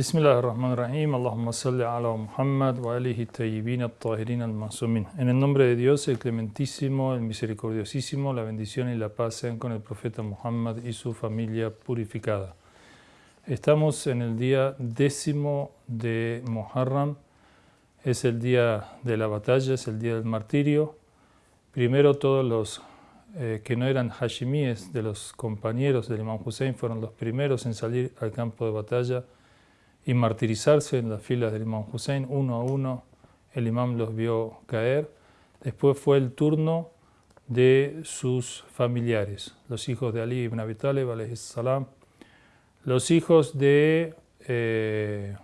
بسم الله الرحمن الرحيم اللهم صل على محمد وآله الطيبين الطاهرين المعصومين En el nombre de Dios, el clementísimo, el misericordiosísimo, la bendición y la paz sean con el profeta Muhammad y su familia purificada. Estamos en el día décimo de Muharram, es el día de la batalla, es el día del martirio. Primero todos los eh, que no eran hashimíes de los compañeros del Imam Hussein fueron los primeros en salir al campo de batalla y martirizarse en las filas del Imam Hussein, uno a uno, el imam los vio caer. Después fue el turno de sus familiares, los hijos de Ali ibn Abi Talib, salam, los hijos de, eh,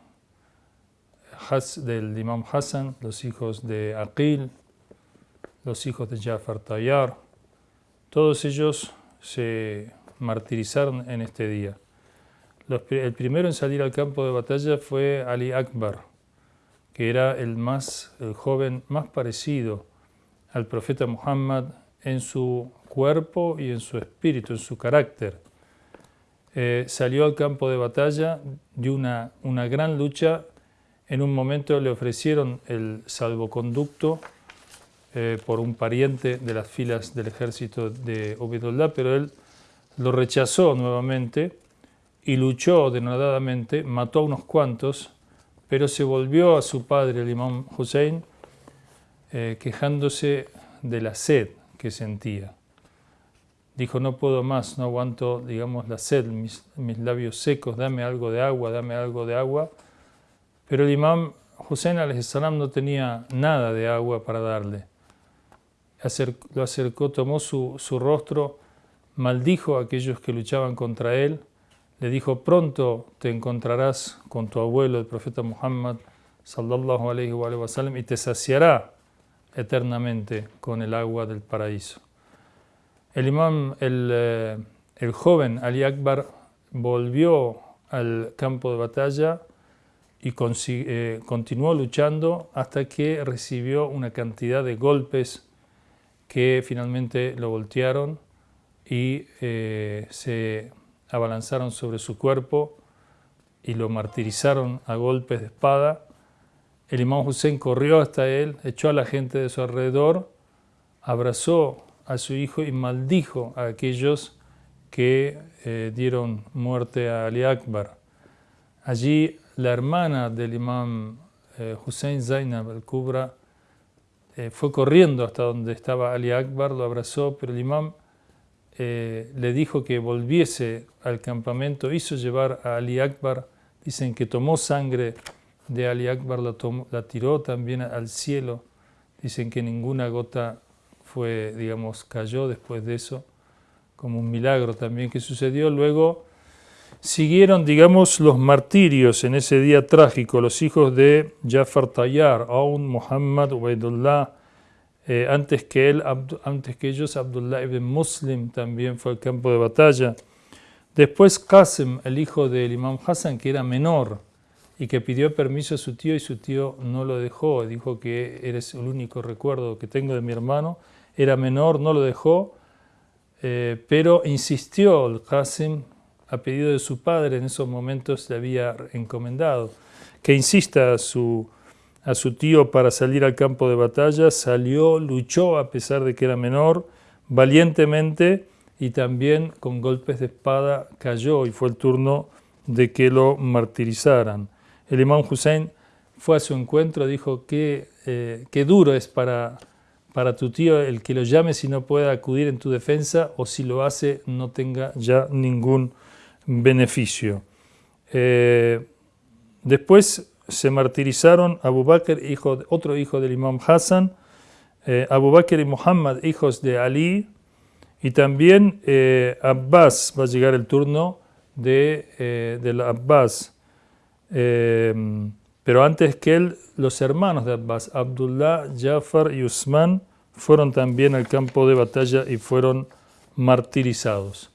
del imam Hassan, los hijos de Aqil, los hijos de Jafar Tayyar, todos ellos se martirizaron en este día el primero en salir al campo de batalla fue Ali Akbar, que era el, más, joven más parecido al profeta Muhammad en su cuerpo y en su espíritu, en su carácter. Eh, salió al campo de batalla, dio una, gran lucha. En un momento le ofrecieron el salvoconducto eh, por un pariente de las filas del ejército de Ubedullah, pero él lo rechazó nuevamente y luchó denodadamente, mató a unos cuantos, pero se volvió a su padre, el imam Hussein, eh, quejándose de la sed que sentía. Dijo, no puedo más, no aguanto, digamos, la sed, mis, labios secos, dame algo de agua, dame algo de agua. Pero el imam Hussein salam no tenía nada de agua para darle. lo acercó, tomó su, su rostro, maldijo a aquellos que luchaban contra él, le dijo, pronto te encontrarás con tu abuelo, el profeta Muhammad, sallallahu alayhi wa y te saciará eternamente con el agua del paraíso. El imam, el, eh, el joven Ali Akbar, volvió al campo de batalla y eh, continuó luchando hasta que recibió una cantidad de golpes que finalmente lo voltearon y eh, se abalanzaron sobre su cuerpo y lo martirizaron a golpes de espada. El imán Hussein corrió hasta él, echó a la gente de su alrededor, abrazó a su hijo y maldijo a aquellos que eh, dieron muerte a Ali Akbar. Allí la hermana del imán eh, Hussein Zainab al-Kubra eh, fue corriendo hasta donde estaba Ali Akbar, lo abrazó, pero el imán eh, le dijo que volviese al campamento, hizo llevar a Ali Akbar, dicen que tomó sangre de Ali Akbar, la, la tiró también al cielo, dicen que ninguna gota fue, digamos, cayó después de eso, como un milagro también que sucedió. Luego siguieron, digamos, los martirios en ese día trágico, los hijos de Jafar Tayyar, Aun, Muhammad, Ubaidullah, eh, antes, que él, antes que ellos, Abdullah ibn Muslim también fue al campo de batalla. Después Qasim, el hijo del imam Hassan, que era menor y que pidió permiso a su tío y su tío no lo dejó. Dijo que eres el único recuerdo que tengo de mi hermano. Era menor, no lo dejó, eh, pero insistió el Qasim a pedido de su padre, en esos momentos le había encomendado, que insista a su a su tío para salir al campo de batalla, salió, luchó a pesar de que era menor, valientemente y también con golpes de espada cayó y fue el turno de que lo martirizaran. El imán Hussein fue a su encuentro, dijo que eh, qué duro es para, para tu tío el que lo llame si no puede acudir en tu defensa o si lo hace no tenga ya ningún beneficio. Eh, después se martirizaron Abu Bakr, hijo, otro hijo del imam Hassan, eh, Abu Bakr y Muhammad, hijos de Ali, y también eh, Abbas, va a llegar el turno de, eh, del Abbas. pero antes que él, los hermanos de Abbas, Abdullah, Jafar y Usman, fueron también al campo de batalla y fueron martirizados.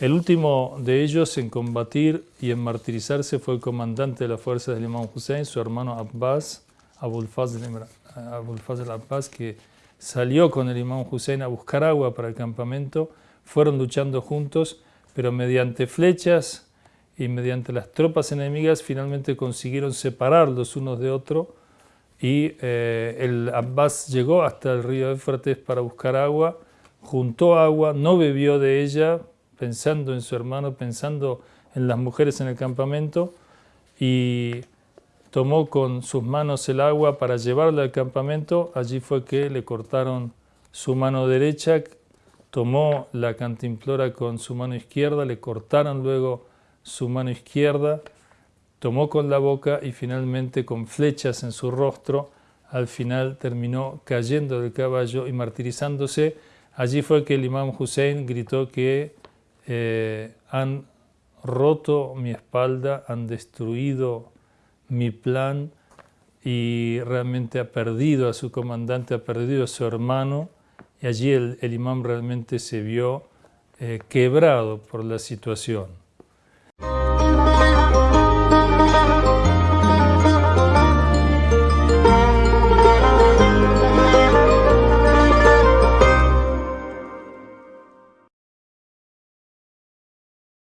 El último de ellos en combatir y en martirizarse fue el comandante de las fuerzas del imam Hussein, su hermano Abbas, Abul Fazl, Abbas, que salió con el imam Hussein a buscar agua para el campamento. Fueron luchando juntos, pero mediante flechas y mediante las tropas enemigas finalmente consiguieron separarlos unos de otros y eh, el Abbas llegó hasta el río Éufrates para buscar agua, juntó agua, no bebió de ella, pensando en su hermano, pensando en las mujeres en el campamento y tomó con sus manos el agua para llevarla al campamento, allí fue que le cortaron su mano derecha, tomó la cantimplora con su mano izquierda, le cortaron luego su mano izquierda, tomó con la boca y finalmente con flechas en su rostro, al final terminó cayendo del caballo y martirizándose. Allí fue que el imam Hussein gritó que eh, han roto mi espalda, han destruido mi plan y realmente ha perdido a su comandante, ha perdido a su hermano y allí el, imam realmente se vio eh, quebrado por la situación.